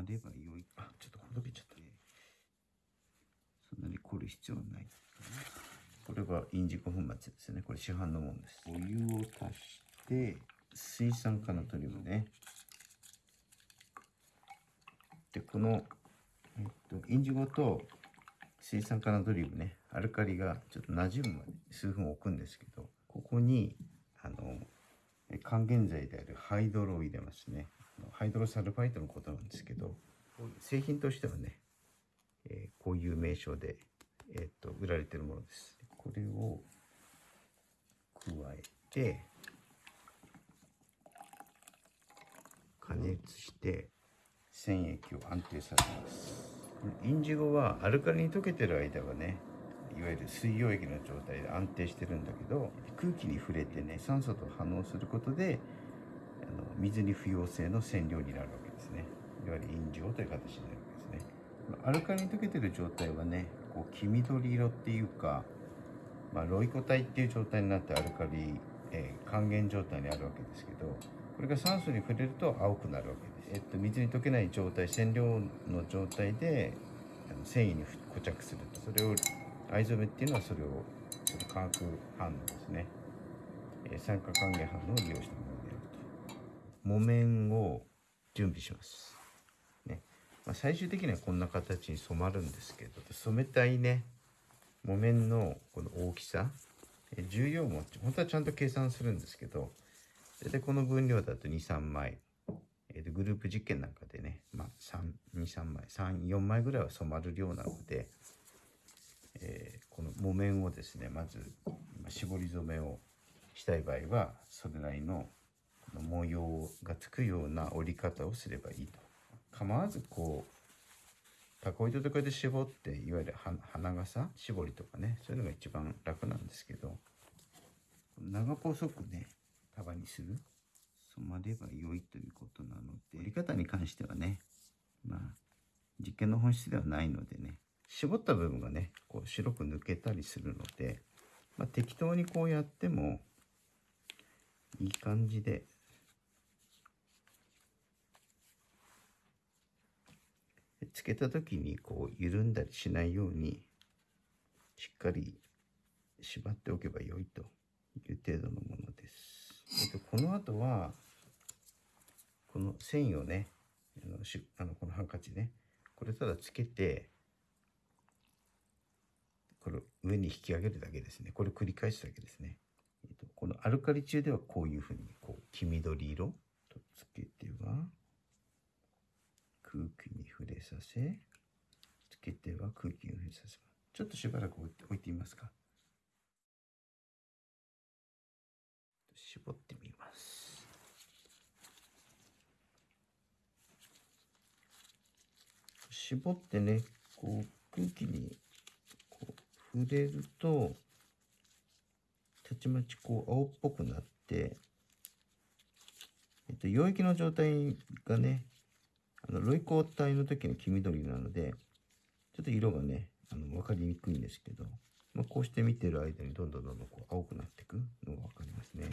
まれば良い。あ、ちょっとほどけちゃった。そんなに凝る必要はない。これはインジゴ粉末ですね。これ市販のものです。お湯を足して、水酸化ナトリウムね。で、この、えっと、インジゴと水酸化ナトリウムね、アルカリがちょっと馴染むまで数分置くんですけど、ここに、あの、え還元剤であるハイドロを入れますね。ハイドロサルファイトのことなんですけど、製品としてはね、えーこういう名称で、えっと、売られてるものです。これを加えて、加熱して染液を安定させますインジゴはアルカリに溶けてる間はねいわゆる水溶液の状態で安定してるんだけど空気に触れてね酸素と反応することであの水に不溶性の染料になるわけですね。いわゆるインジゴという形になるわけですね。アルカリに溶けてる状態はねこう黄緑色っていうか、まあ、ロイコ体っていう状態になってアルカリ、えー還元状態にあるわけですけどこれが酸素に触れると青くなるわけです、えっと、水に溶けない状態染料の状態で繊維に付着すると。それを藍染めっていうのはそれをその化学反応ですね、えー酸化還元反応を利用したものであると木綿を準備します。ね。まあ、最終的にはこんな形に染まるんですけど染めたいね。木綿のこの大きさ。重量も本当はちゃんと計算するんですけど大体この分量だと23枚。えーでグループ実験なんかでね、まあ、23枚34枚ぐらいは染まる量なので、えーこの木綿をですねまず絞り染めをしたい場合はそれなりの模様がつくような折り方をすればいいと。構わずこうタコ糸とかで絞っていわゆる花傘絞りとかねそういうのが一番楽なんですけど長細くね束にする染まれば良いということなので、折り方に関してはね、まあ、実験の本質ではないのでね、絞った部分がねこう白く抜けたりするので、まあ、適当にこうやってもいい感じでつけた時にこう緩んだりしないようにしっかり縛っておけば良いという程度のものです。えっと、この後はこの繊維をねあのしあのこのハンカチねこれただつけてこれ上に引き上げるだけですねこれ繰り返すだけですね、えっと、このアルカリ中ではこういうふうにこう黄緑色とつけては空気にさせつけては空気に触れさせますちょっとしばらく置いて置いてみますか。絞ってみます。絞ってねこう空気にこう触れるとたちまちこう青っぽくなって、えっと、溶液の状態がねあのロイコ体の時の黄緑なのでちょっと色がねあの分かりにくいんですけど、まあ、こうして見てる間にどんどんどんどんこう青くなっていくのが分かりますね。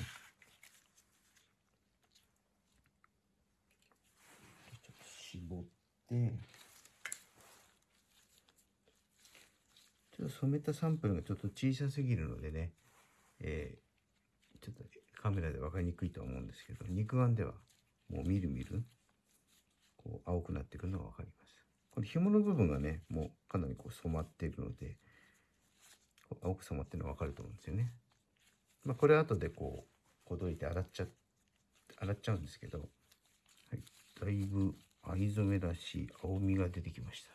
ちょっと絞ってちょっと染めたサンプルがちょっと小さすぎるのでね、えーちょっとカメラで分かりにくいとは思うんですけど肉眼ではもうみるみるこう青くなってくるのが分かります。この紐の部分がねもうかなりこう染まっているので青く染まってるのが分かると思うんですよね。まあ、これは後でこうほどいて洗っちゃ洗っちゃうんですけど、はい、だいぶ藍染めらしい青みが出てきました。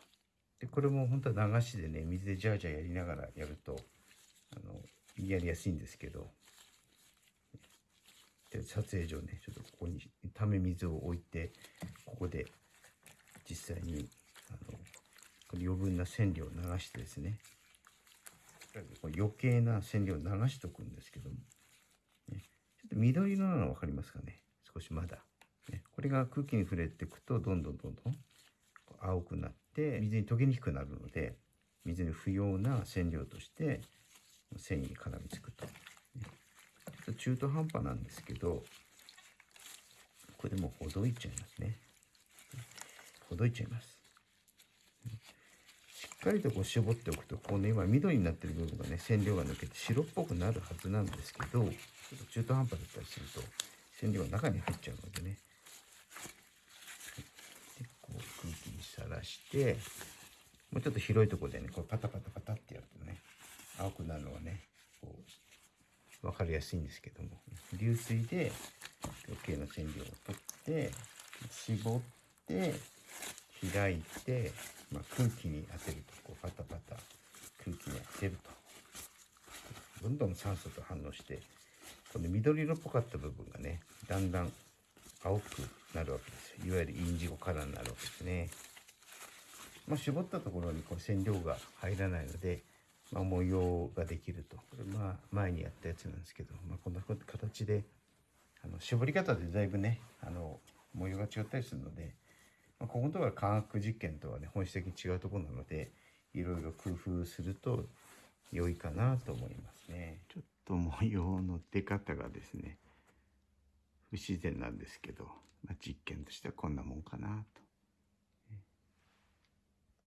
でこれも本当は流しでね水でジャージャーやりながらやるとあのやりやすいんですけどで撮影上ねちょっとここにため水を置いてここで実際にあのこの余分な染料を流してですね余計な染料を流しとくんですけども、ね、ちょっと緑色なの分かりますかね？少しまだ、ね、これが空気に触れていくとどんどんどんどん青くなって水に溶けにくくなるので水に不要な染料として繊維に絡みつくと、ちょっと中途半端なんですけどこれでもほどいちゃいますね。ほどいちゃいます。しっかりとこう絞っておくとこうね今緑になってる部分がね染料が抜けて白っぽくなるはずなんですけどちょっと中途半端だったりすると染料が中に入っちゃうのでね。でこう空気にさらしてもうちょっと広いとこでねこうパタパタパタってやるとね青くなるのはねこう分かりやすいんですけども。流水で余計な染料を取って絞って開いて、まあ、空気に当てるとこうパタパタ空気に当てると。どんどん酸素と反応してこの緑色っぽかった部分がねだんだん青くなるわけですよ。いわゆるインジゴカラーになるわけですね。まあ、絞ったところにこう染料が入らないので、まあ、模様ができると。これまあ前にやったやつなんですけど、まあ、こんな形であの絞り方でだいぶねあの模様が違ったりするので、ま、ここのところは科学実験とはね本質的に違うところなのでいろいろ工夫すると良いかなと思いますね。ちょっと模様の出方がですね不自然なんですけど、まあ、実験としてはこんなもんかなと。